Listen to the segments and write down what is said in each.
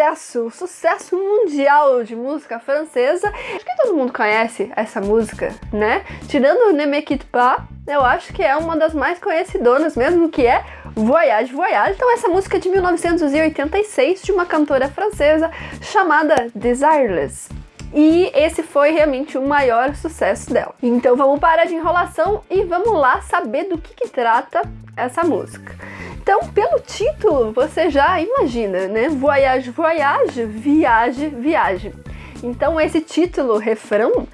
sucesso, sucesso mundial de música francesa. Acho que todo mundo conhece essa música, né? Tirando Ne Me Pas, eu acho que é uma das mais conhecidonas mesmo, que é Voyage, Voyage. Então essa música é de 1986, de uma cantora francesa chamada Desireless. E esse foi realmente o maior sucesso dela. Então vamos parar de enrolação e vamos lá saber do que, que trata essa música. Então, pelo título, você já imagina, né? Voyage, voyage, viage, viagem. Então, esse título, refrão,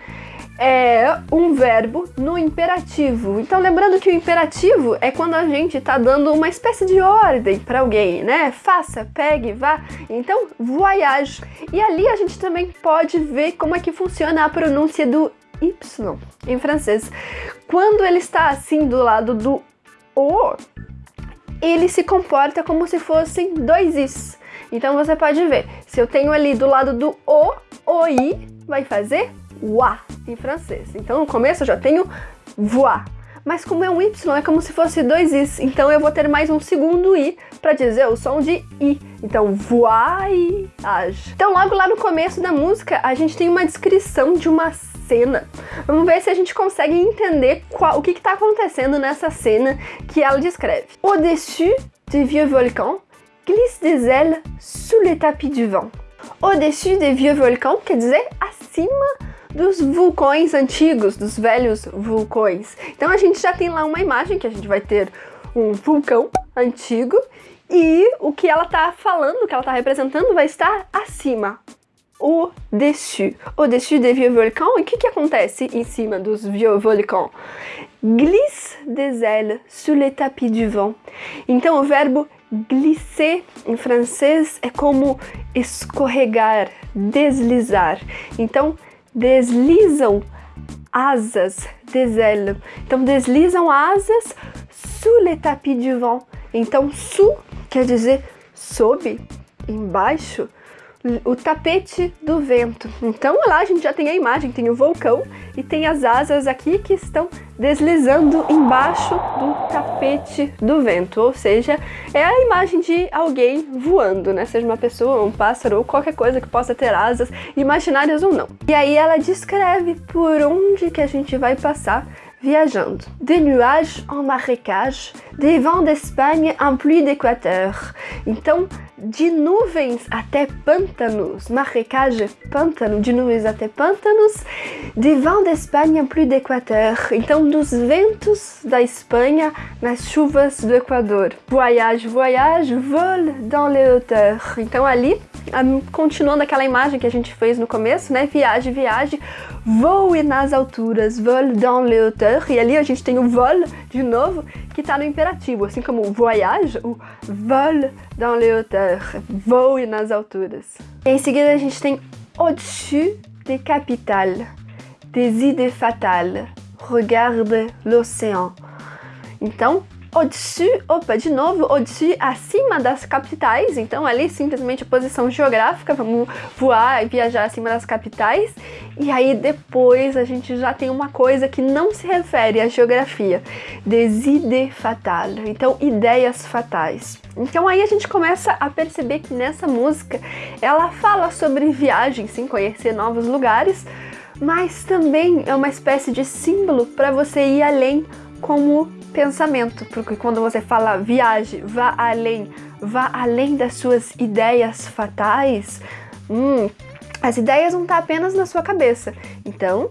é um verbo no imperativo. Então, lembrando que o imperativo é quando a gente está dando uma espécie de ordem para alguém, né? Faça, pegue, vá. Então, voyage. E ali a gente também pode ver como é que funciona a pronúncia do Y em francês. Quando ele está assim do lado do O, ele se comporta como se fossem dois Is. Então você pode ver, se eu tenho ali do lado do O, o I vai fazer wa em francês. Então no começo eu já tenho voar. Mas como é um Y, é como se fosse dois Is. Então eu vou ter mais um segundo I para dizer o som de I. Então voyage. Então logo lá no começo da música a gente tem uma descrição de uma cena. Vamos ver se a gente consegue entender qual, o que está acontecendo nessa cena que ela descreve. Au-dessus des vieux volcans, glisse des ailes sous les tapis du vent. Au-dessus des vieux volcans quer dizer acima dos vulcões antigos, dos velhos vulcões. Então a gente já tem lá uma imagem que a gente vai ter um vulcão antigo e o que ela está falando, o que ela está representando vai estar acima, au-dessus, au-dessus des vieux volcans. E o que, que acontece em cima dos vieux volcans? Glisse des ailes sous les tapis du vent. Então o verbo glisser em francês é como escorregar, deslizar. Então deslizam asas des ailes. Então deslizam asas sous les tapis du vent. Então sous quer dizer sob, embaixo, o tapete do vento. Então lá a gente já tem a imagem, tem o vulcão e tem as asas aqui que estão deslizando embaixo do tapete do vento, ou seja, é a imagem de alguém voando, né? Seja uma pessoa, um pássaro ou qualquer coisa que possa ter asas, imaginárias ou não. E aí ela descreve por onde que a gente vai passar viajando. Des nuages en marécage, des vents d'Espagne en pluie d'équateur. Então, de nuvens até pântanos, marécage, pântano, de nuvens até pântanos, des vents d'Espagne en pluie d'équateur. Então, dos ventos da Espanha nas chuvas do Equador. Voyage, voyage, vol dans les hauteurs. Então, ali, continuando aquela imagem que a gente fez no começo, né? Viagem, viagem, voe nas alturas, vol dans les hauteurs. E ali a gente tem o vol, de novo, que está no imperativo, assim como voyage, o vol dans les hauteurs, voe nas alturas. E em seguida a gente tem au-dessus des capitales, des idées fatales, regarde l'océan. Então, au-dessus, opa, de novo, au-dessus, acima das capitais, então ali simplesmente a posição geográfica, vamos voar e viajar acima das capitais, e aí depois a gente já tem uma coisa que não se refere à geografia, des idées fatales, então ideias fatais. Então aí a gente começa a perceber que nessa música ela fala sobre viagem, sim, conhecer novos lugares, mas também é uma espécie de símbolo para você ir além como pensamento, porque quando você fala viaje, vá além, vá além das suas ideias fatais, hum, as ideias não estão apenas na sua cabeça. Então,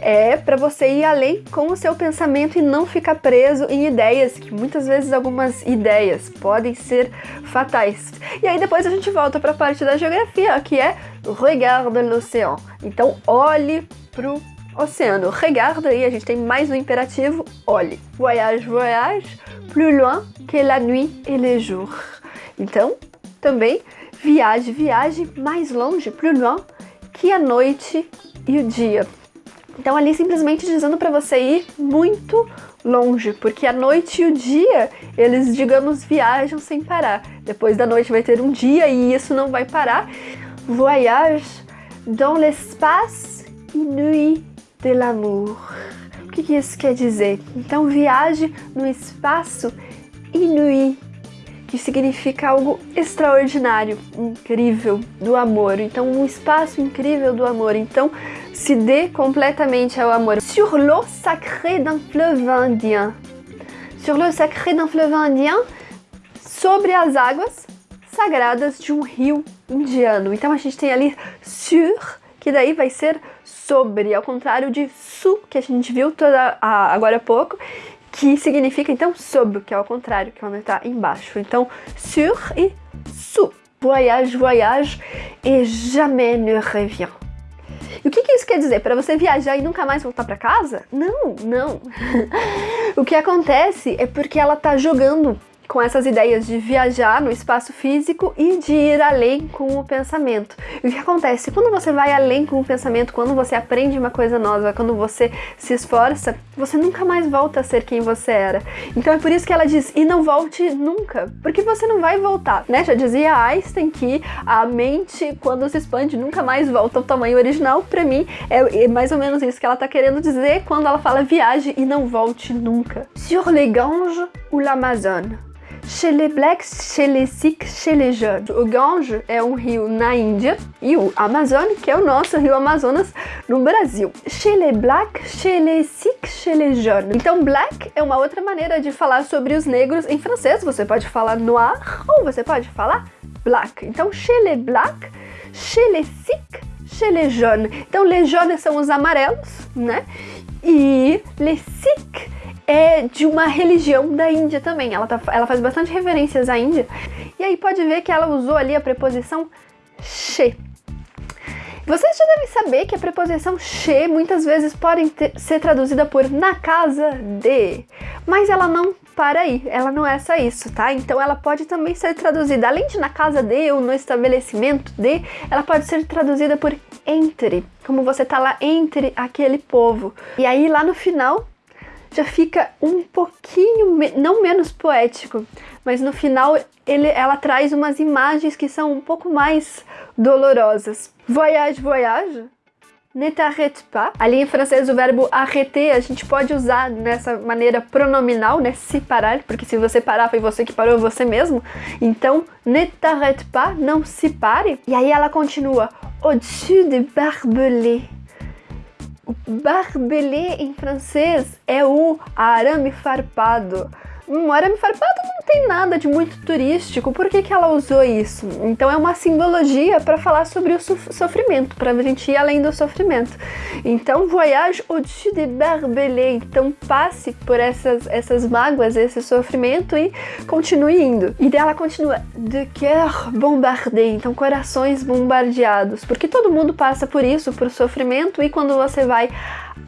é para você ir além com o seu pensamento e não ficar preso em ideias, que muitas vezes algumas ideias podem ser fatais. E aí depois a gente volta para a parte da geografia, que é regarde l'océan. Então olhe pro oceano. Regarde, aí a gente tem mais um imperativo, olhe. Voyage, voyage, plus loin que la nuit et les jours. Então, também, viaje, viaje mais longe, plus loin, que a noite e o dia. Então ali simplesmente dizendo para você ir muito longe, porque a noite e o dia, eles, digamos, viajam sem parar. Depois da noite vai ter um dia e isso não vai parar. Voyage dans l'espace inouï de l'amour. O que, isso quer dizer? Então viaje no espaço inouï, que significa algo extraordinário, incrível do amor. Então, um espaço incrível do amor. Então, se dê completamente ao amor. Sur l'eau sacrée d'un fleuve indien. Sur l'eau sacrée d'un fleuve indien, sobre as águas sagradas de um rio indiano. Então a gente tem ali sur, que daí vai ser sobre, ao contrário de su, que a gente viu toda a, agora há pouco, que significa então sobre, que é ao contrário, que é onde está embaixo. Então sur e su. Voyage, voyage et jamais ne revient. E o que, que isso quer dizer? Para você viajar e nunca mais voltar para casa? Não, não. o que acontece é porque ela tá jogando com essas ideias de viajar no espaço físico e de ir além com o pensamento. E o que acontece? Quando você vai além com o pensamento, quando você aprende uma coisa nova, quando você se esforça, você nunca mais volta a ser quem você era. Então é por isso que ela diz, e não volte nunca, porque você não vai voltar, né? Já dizia Einstein que a mente, quando se expande, nunca mais volta ao tamanho original. Para mim, é, é, mais ou menos isso que ela tá querendo dizer quando ela fala viaje e não volte nunca. Sur les Ganges ou l'Amazone chez les blacks, chez les sikhs, chez les jeunes. O Gange é um rio na Índia e o Amazonas, que é o nosso rio Amazonas no Brasil. Chez les blacks, chez les sikhs, chez les jeunes. Então black é uma outra maneira de falar sobre os negros em francês. Você pode falar noir ou você pode falar black. Então chez les blacks, chez les sikhs, chez les jeunes. Então les jeunes são os amarelos, né? E les sikhs é de uma religião da Índia também. Ela, tá, ela faz bastante referências à Índia. E aí pode ver que ela usou ali a preposição che. Vocês já devem saber que a preposição che muitas vezes pode ter, ser traduzida por na casa de, mas ela não para aí, ela não é só isso, tá? Então ela pode também ser traduzida, além de na casa de ou no estabelecimento de, ela pode ser traduzida por entre, como você tá lá entre aquele povo. E aí lá no final já fica um pouquinho, não menos poético, mas no final ele, ela traz umas imagens que são um pouco mais dolorosas. Voyage, voyage, ne t'arrête pas. Ali em francês o verbo arrêter a gente pode usar nessa maneira pronominal, né, se parar, porque se você parar foi você que parou você mesmo. Então, ne t'arrête pas, não se pare. E aí ela continua, au-dessus de Barbelé. Barbelé em francês é o arame farpado. Um arame farpado não tem nada de muito turístico, por que, que ela usou isso? Então é uma simbologia para falar sobre o sofrimento, para a gente ir além do sofrimento. Então, voyage au-dessus de Barbelé, então passe por essas, essas mágoas, esse sofrimento e continue indo. E dela continua, de cœur bombardé, então corações bombardeados, porque todo mundo passa por isso, por sofrimento, e quando você vai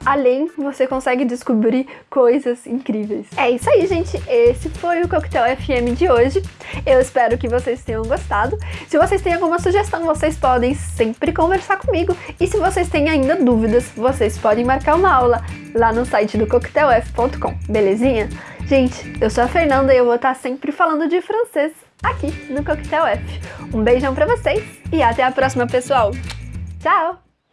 além, você consegue descobrir coisas incríveis. É isso aí, gente. Esse foi o Coquetel FM de hoje. Eu espero que vocês tenham gostado. Se vocês têm alguma sugestão, vocês podem sempre conversar comigo. E se vocês têm ainda dúvidas, vocês podem marcar uma aula lá no site do coquetelf.com, belezinha? Gente, eu sou a Fernanda e eu vou estar sempre falando de francês aqui no Coquetel F. Um beijão pra vocês e até a próxima, pessoal! Tchau!